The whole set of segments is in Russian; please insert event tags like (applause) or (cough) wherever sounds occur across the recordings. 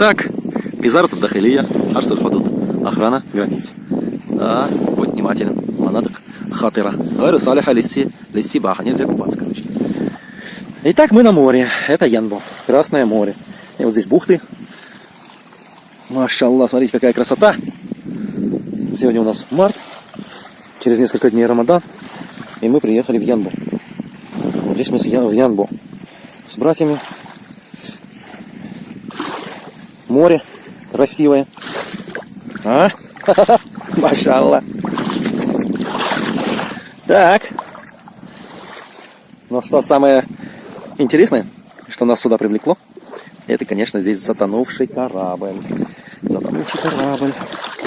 Итак, Визарат Дахилия, Арсаль Худуд, охрана границ. Да, будь внимателен, манаток хатыра. Гайру салиха лисси, лисси баха, нельзя купаться, короче. Итак, мы на море. Это Янбо, Красное море. И вот здесь бухты. Машаллах, смотрите, какая красота. Сегодня у нас март. Через несколько дней Рамадан. И мы приехали в Янбо. Вот здесь мы в Янбо. С братьями. Море красивое. А? (laughs) Машалла. Так. Ну что самое интересное, что нас сюда привлекло, это, конечно, здесь затонувший корабль. Затонувший корабль.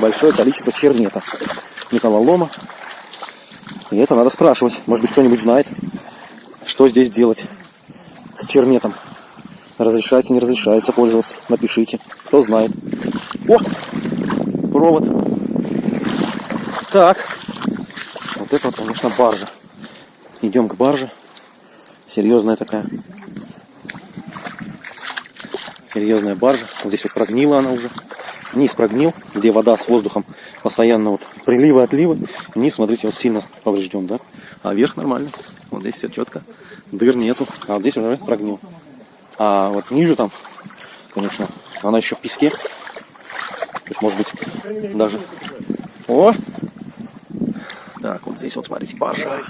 Большое количество чернета. Металлолома. И это надо спрашивать. Может быть, кто-нибудь знает, что здесь делать с черметом. Разрешается, не разрешается пользоваться. Напишите, кто знает. О! Провод. Так. Вот это вот, конечно, баржа. Идем к барже. Серьезная такая. Серьезная баржа. Вот здесь вот прогнила она уже. Низ прогнил, где вода с воздухом постоянно вот приливы, отливы. Низ, смотрите, вот сильно поврежден, да? А верх нормально. Вот здесь все четко. Дыр нету. А вот здесь уже прогнил. А вот ниже там, конечно, она еще в песке. Есть, может быть, даже... О! Так, вот здесь вот, смотрите, баржа.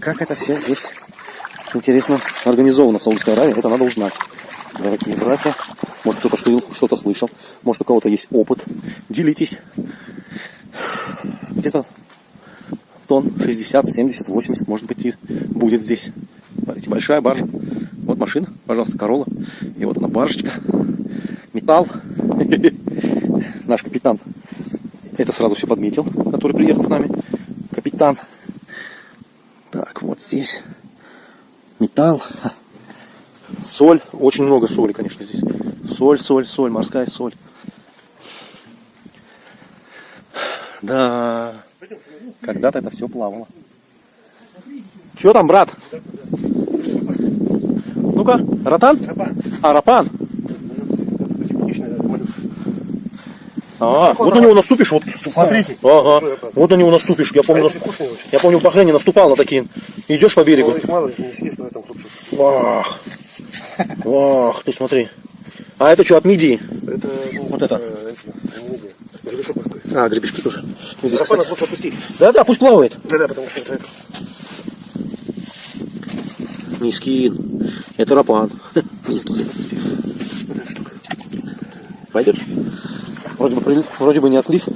Как это все здесь интересно организовано в Саудовской Аравии, это надо узнать. Дорогие братья, может кто-то что-то слышал, может у кого-то есть опыт. Делитесь. Где-то тонн 60, 70, 80, может быть, и будет здесь. Смотрите, большая баржа. Машина, пожалуйста, Корола. И вот она баржечка. Металл. (laughs) Наш капитан это сразу все подметил, который приехал с нами. Капитан. Так, вот здесь металл. Соль. Очень много соли, конечно, здесь. Соль, соль, соль, морская соль. Да, когда-то это все плавало. Что там, брат? Ну-ка, ротан? Рапан. А, рапан. А, вот на него наступишь, вот смотрите. Ага. Вот на него наступишь. Я помню, я помню в Бахрейне наступал на такие. Идешь по берегу. Ах. Ах, ты смотри. А это что, от мидии? Это, ну, вот это. А, гребешки тоже. Здесь, да, да, пусть плавает. Да, да, потому что это. Не скин. Это рапан. Пойдешь? Вроде бы, вроде бы не отлив.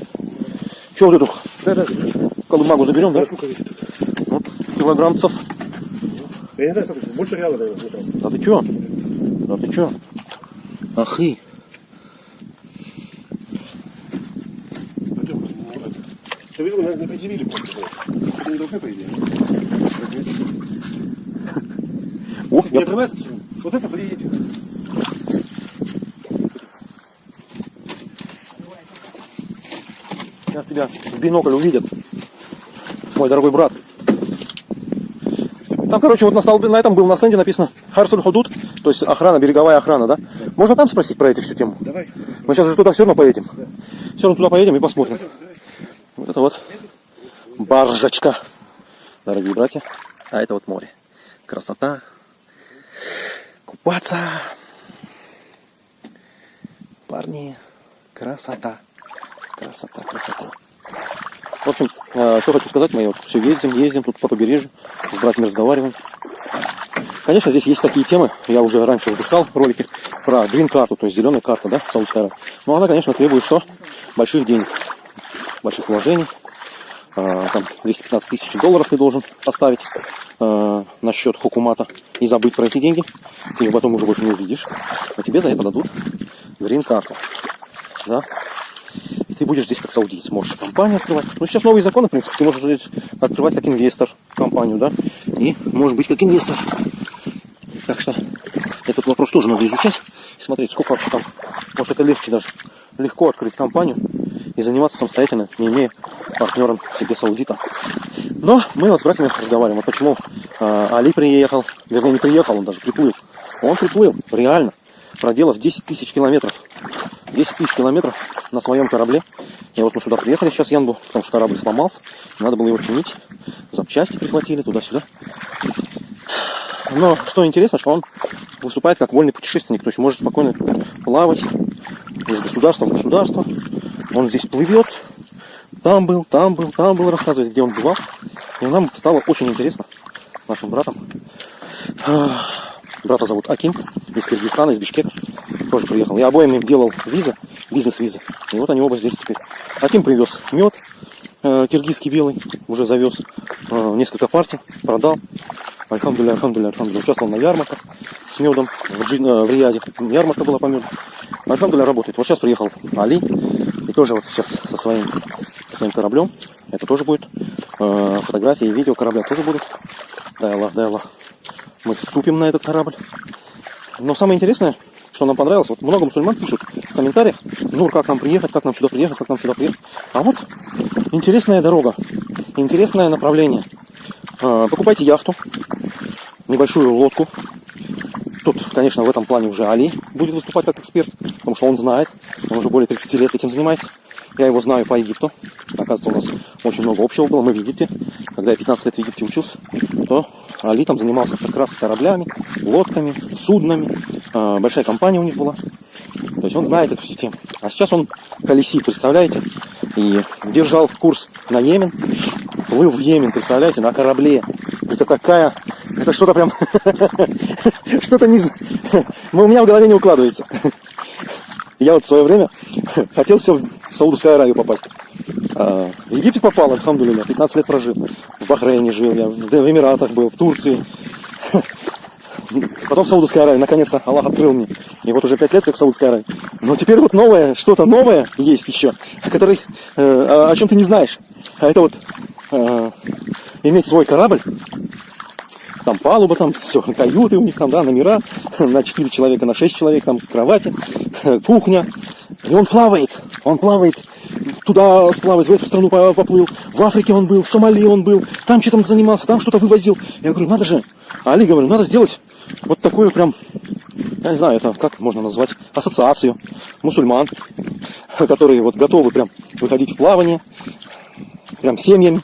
Че вот эту да, да. колымагу заберем, да? Вот, килограммцев. Я не знаю, сколько, больше реала, наверное. Да ты че? Да ты че? Ахы. Ты видел, нас не предъявили. Не должны, по идее. О, я... Вот это приедет. Сейчас тебя в бинокль увидят, мой дорогой брат. Там, короче, вот на, столбе, на этом был на стенде написано Харсуль Худуд, то есть охрана, береговая охрана, да? да. Можно там спросить про эту всю тему? Давай. Мы сейчас же туда все равно поедем. Да. Все равно туда поедем и посмотрим. Давай, давай. Вот это вот баржачка, дорогие братья. А это вот море. Красота. Купаться. Парни, красота. Красота, красота. В общем, э, что хочу сказать, мы все ездим, ездим тут по побережью, с братьями разговариваем. Конечно, здесь есть такие темы, я уже раньше выпускал ролики про грин-карту, то есть зеленая карта, да, Саудовская. Но она, конечно, требует что? Больших денег, больших вложений. А, там 215 тысяч долларов ты должен поставить а, на счет хукумата и забыть про эти деньги. Ты ее потом уже больше не увидишь. А тебе за это дадут грин-карту. Да? И ты будешь здесь как саудиец, можешь компанию открывать. Ну, сейчас новые законы, в принципе, ты можешь здесь открывать как инвестор компанию, да, и может быть как инвестор. Так что этот вопрос тоже надо изучать, смотреть, сколько вообще там, может это легче даже, легко открыть компанию и заниматься самостоятельно, не имея партнером себе саудита. Но мы вот с братьями разговариваем, вот почему э, Али приехал, вернее не приехал, он даже приплыл. Он приплыл, реально, проделав 10 тысяч километров 10 тысяч километров на своем корабле. И вот мы сюда приехали сейчас, Янбу, потому что корабль сломался. Надо было его чинить. Запчасти прихватили туда-сюда. Но что интересно, что он выступает как вольный путешественник. То есть может спокойно плавать из государства в государство. Он здесь плывет. Там был, там был, там был, рассказывает, где он бывал. И нам стало очень интересно с нашим братом. Брата зовут Аким из Киргизстана, из Бишкека. Тоже приехал. Я обоим им делал визы, бизнес-визы. И вот они оба здесь теперь. Аким привез мед э, киргизский белый, уже завез э, несколько партий, продал. Альхамдуля, альхамдуля, альхамдуля. Участвовал на ярмарках с медом в, Джин, э, в Рияде. Ярмарка была по меду. Альхамдуля работает. Вот сейчас приехал Али. И тоже вот сейчас со своим, своим кораблем. Это тоже будет. Э, фотографии и видео корабля тоже будут. Дай Аллах, дай Аллах. Мы ступим на этот корабль. Но самое интересное, что нам понравилось, вот много мусульман пишут в комментариях, Нур, как нам приехать, как нам сюда приехать, как нам сюда приехать. А вот интересная дорога, интересное направление. Э, покупайте яхту, небольшую лодку. Тут, конечно, в этом плане уже Али будет выступать как эксперт, потому что он знает, он уже более 30 лет этим занимается. Я его знаю по Египту. Оказывается, у нас очень много общего было. Мы в Египте, когда я 15 лет в Египте учился, то Али там занимался как раз кораблями, лодками, суднами. Э, большая компания у них была. То есть он знает эту систему. А сейчас он колесит, представляете? И держал курс на Йемен, плыл в Йемен, представляете, на корабле. Это такая это что-то прям... (laughs) Что-то не. (laughs) У меня в голове не укладывается. (laughs) Я вот в свое время хотел все в Саудовскую Аравию попасть. А, в Египет попал, альхамдулилля, 15 лет прожил. В Бахрейне жил, я в Эмиратах был, в Турции. (laughs) Потом в Саудовской Аравии, наконец-то Аллах открыл мне. И вот уже 5 лет как в Саудовской Аравии. Но теперь вот новое, что-то новое есть еще, о, которой, э, о чем ты не знаешь. А это вот э, иметь свой корабль, там палуба, там все, (laughs) каюты у них там, да, номера (laughs) на 4 человека, на 6 человек, там кровати, кухня. И он плавает, он плавает, туда сплавать, в эту страну поплыл, в Африке он был, в Сомали он был, там что-то занимался, там что-то вывозил. Я говорю, надо же, Али, говорю, надо сделать вот такую прям, я не знаю, это как можно назвать, ассоциацию мусульман, которые вот готовы прям выходить в плавание, прям семьями,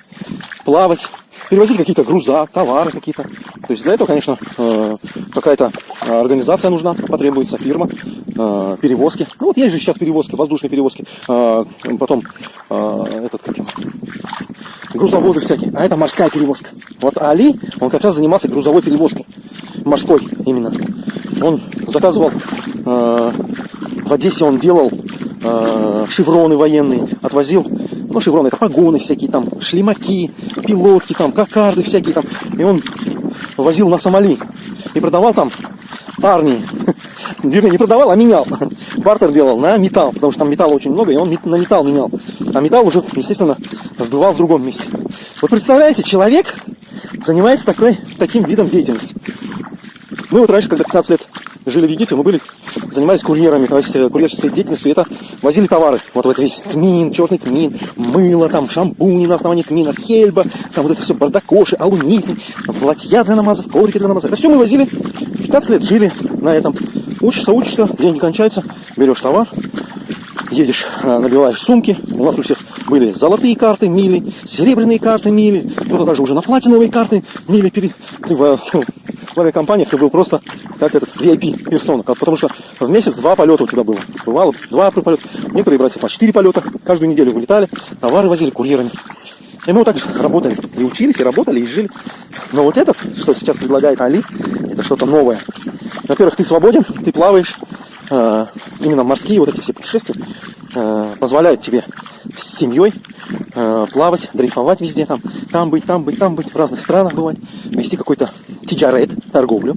плавать, перевозить какие-то груза, товары какие-то. То есть для этого, конечно, э, какая-то организация нужна, потребуется фирма, э, перевозки. Ну вот есть же сейчас перевозки, воздушные перевозки, э, потом этот, как его, грузовозы всякие, а это морская перевозка. Вот Али, он как раз занимался грузовой перевозкой, морской именно. Он заказывал, в Одессе он делал шевроны военные, отвозил ну, шевроны, это погоны всякие там, шлемаки, пилотки там, кокарды всякие там. И он возил на Сомали и продавал там армии. (laughs) Вернее, не продавал, а менял. Бартер делал на металл, потому что там металла очень много, и он на металл менял. А металл уже, естественно, сбывал в другом месте. Вы представляете, человек занимается такой, таким видом деятельности. Мы вот раньше, когда 15 лет жили в Египте, мы были, занимались курьерами, то есть э, курьерской деятельностью, это возили товары. Вот, вот весь тмин, черный тмин, мыло, там, шампуни на основании тмина, хельба, там вот это все бардакоши, алуниты, платья для намазов, коврики для намазов. Это все мы возили, 15 лет жили на этом. Учишься, учишься, деньги кончаются, берешь товар, едешь, э, набиваешь сумки. У нас у всех были золотые карты, мили, серебряные карты, мили. Кто-то даже уже на платиновые карты, мили. Пере... Ты в, (laughs) в авиакомпаниях ты был просто как этот VIP персона, потому что в месяц два полета у тебя было. Бывало два полета. Некоторые братья по четыре полета каждую неделю вылетали, товары возили курьерами. И мы вот так работали, и учились, и работали, и жили. Но вот этот, что сейчас предлагает Али, это что-то новое. Во-первых, ты свободен, ты плаваешь, э, именно морские вот эти все путешествия э, позволяют тебе с семьей э, плавать, дрейфовать везде, там, там быть, там быть, там быть, в разных странах бывать, вести какой-то тиджарет, торговлю.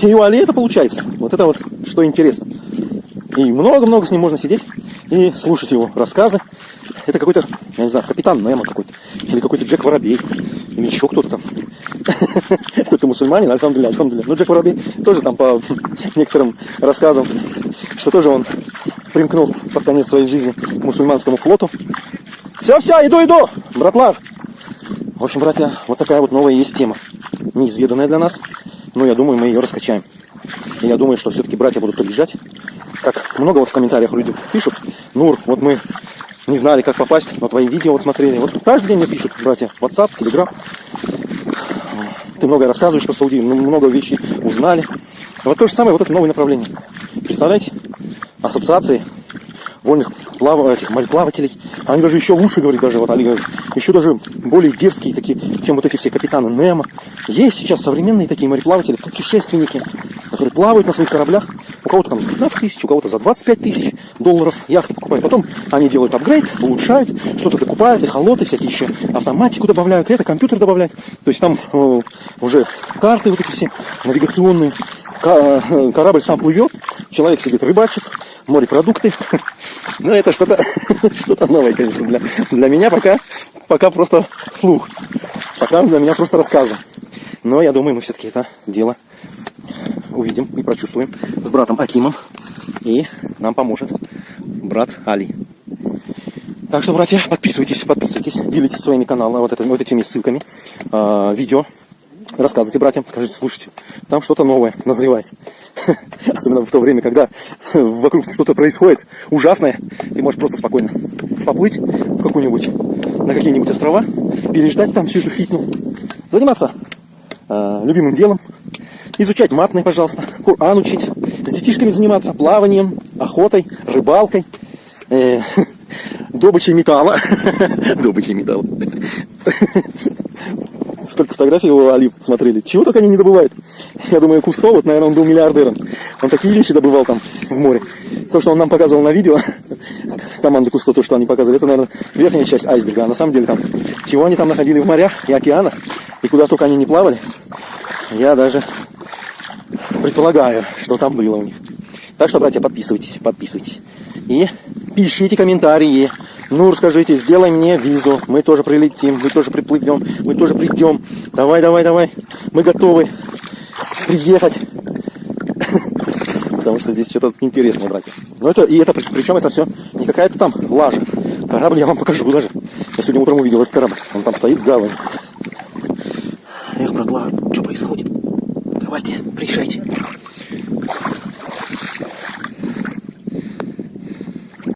И у Али это получается. Вот это вот, что интересно. И много-много с ним можно сидеть и слушать его рассказы. Это какой-то, я не знаю, капитан Немо какой-то. Или какой-то Джек Воробей. Или еще кто-то там. (laughs) Только мусульманин, альхамдулля, альхамдулля. Ну, Джек Воробей тоже там по (laughs) некоторым рассказам, что тоже он примкнул под конец своей жизни к мусульманскому флоту. Все, все, иду, иду, братлар. В общем, братья, вот такая вот новая есть тема. Неизведанная для нас. Но я думаю, мы ее раскачаем. И я думаю, что все-таки братья будут приезжать как много вот в комментариях люди пишут, Нур, вот мы не знали, как попасть, но твои видео вот смотрели. Вот каждый день мне пишут, братья, WhatsApp, Telegram. Ты многое рассказываешь по Саудии, много вещей узнали. Вот то же самое, вот это новое направление. Представляете? Ассоциации вольных плав... этих мореплавателей. Они даже еще лучше, говорит, даже вот Али говорит, еще даже более дерзкие, какие, чем вот эти все капитаны Немо. Есть сейчас современные такие мореплаватели, путешественники, которые плавают на своих кораблях. У кого-то там за 15 тысяч, у кого-то за 25 тысяч долларов яхты покупают. Потом они делают апгрейд, улучшают, что-то докупают, эхолоты всякие еще, автоматику добавляют, это компьютер добавляют. То есть там э, уже карты вот эти все навигационные. Э, корабль сам плывет, человек сидит рыбачит, морепродукты. (laughs) Ну, это что-то (laughs) что новое, конечно, для, для меня пока, пока просто слух. Пока для меня просто рассказы. Но я думаю, мы все-таки это дело увидим и прочувствуем с братом Акимом. И нам поможет брат Али. Так что, братья, подписывайтесь, подписывайтесь, делитесь своими каналами, вот, это, вот этими ссылками, э, видео. Рассказывайте братьям, скажите, слушайте, там что-то новое назревает. (laughs) Особенно в то время, когда вокруг что-то происходит ужасное, ты можешь просто спокойно поплыть в какую-нибудь, на какие-нибудь острова, переждать там всю эту фитну, заниматься э, любимым делом, изучать матные, пожалуйста, Коран учить, с детишками заниматься, плаванием, охотой, рыбалкой, э, (laughs) добычей металла. (laughs) добычей металла. Столько фотографий его Али смотрели. Чего только они не добывают. Я думаю, Кусто, вот, наверное, он был миллиардером. Он такие вещи добывал там в море. То, что он нам показывал на видео, (laughs) команды Кусто, то, что они показывали, это, наверное, верхняя часть айсберга. А на самом деле там, чего они там находили в морях и океанах, и куда только они не плавали, я даже предполагаю, что там было у них. Так что, братья, подписывайтесь, подписывайтесь. И пишите комментарии. Ну, расскажите, сделай мне визу. Мы тоже прилетим, мы тоже приплывем, мы тоже придем. Давай, давай, давай. Мы готовы приехать. Потому что здесь что-то интересное, братья. Но это, и это, причем это все не какая-то там лажа. Корабль я вам покажу даже. Я сегодня утром увидел этот корабль. Он там стоит в гавани. Эх, братла, что происходит? Давайте, приезжайте.